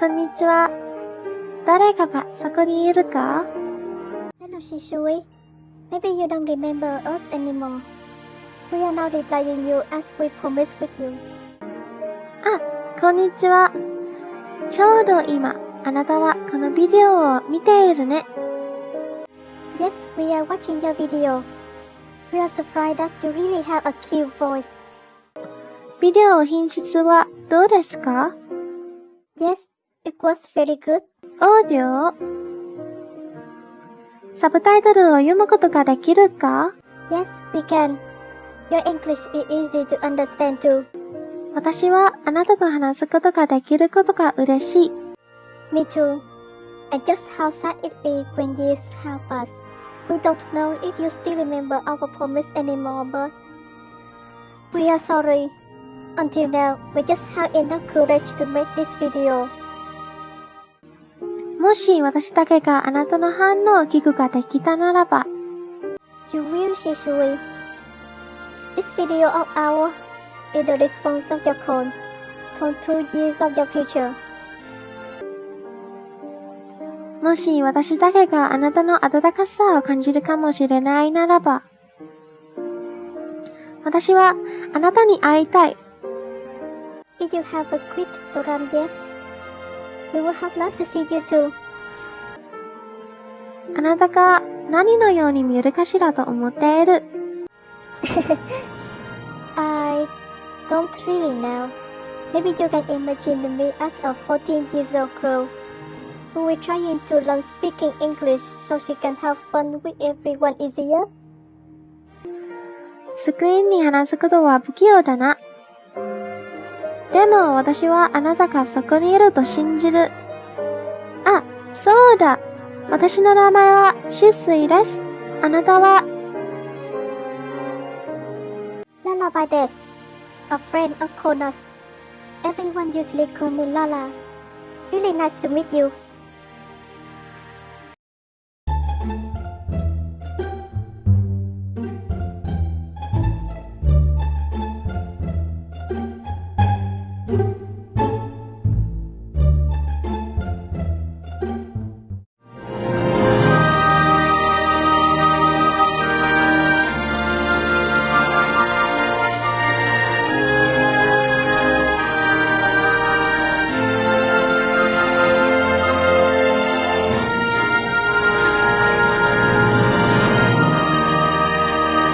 こんにちは。誰かがそこにいるか Hello, Shishui. Maybe you don't remember us anymore. We are now replying you as we promised with you. あ、こんにちは。ちょうど今、あなたはこのビデオを見ているね。Yes, we are watching your video. We are surprised that you really have a cute voice. ビデオ品質はどうですか Yes, it was very good. オーディオサブタイトルを読むことができるか Yes, we can. Your English is easy to understand too. 私はあなたと話すことができることが嬉しい。 Me too. And just how sad it is when years have passed. We don't know if you still remember our promise anymore, but we are sorry. Until now, we just have enough courage to make this video. もし私だけがあなたの反応を聞くができたならば、You will, Shishui. This video of ours is the response of your call from two years of your future. もし私だけがあなたの温かさを感じるかもしれないならば、私はあなたに会いたい。If you haven't quit Doram yet, we would have loved to see you too. あなたが何のように見えるかしらと思っている。 I don't really know. Maybe you can imagine me as a 14 years old girl who is trying to learn speaking English so she can have fun with everyone easier. スクリーンに話すことは不器用だな。 でも私はあなたがそこにいると信じる。あ、そうだ。私の名前はシスイです。あなたは Lala by this. a friend of Konas. Everyone usually call me Lala. Really nice to meet you.